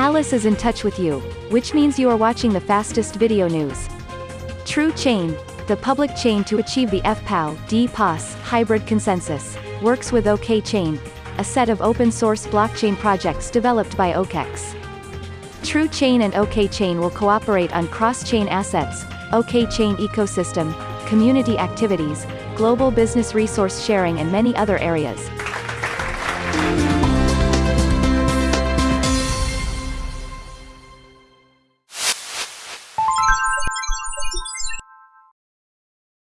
Alice is in touch with you, which means you are watching the fastest video news. True Chain, the public chain to achieve the FPAL, DPoS hybrid consensus, works with OK Chain, a set of open-source blockchain projects developed by OKEx. True Chain and OK Chain will cooperate on cross-chain assets, OK Chain ecosystem, community activities, global business resource sharing and many other areas.